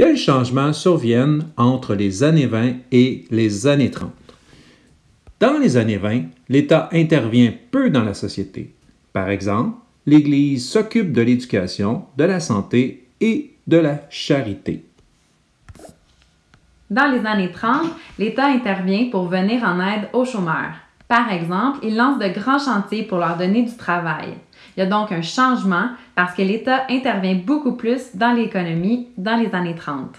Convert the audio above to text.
Quels changements surviennent entre les années 20 et les années 30? Dans les années 20, l'État intervient peu dans la société. Par exemple, l'Église s'occupe de l'éducation, de la santé et de la charité. Dans les années 30, l'État intervient pour venir en aide aux chômeurs. Par exemple, il lance de grands chantiers pour leur donner du travail. Il y a donc un changement parce que l'État intervient beaucoup plus dans l'économie dans les années 30.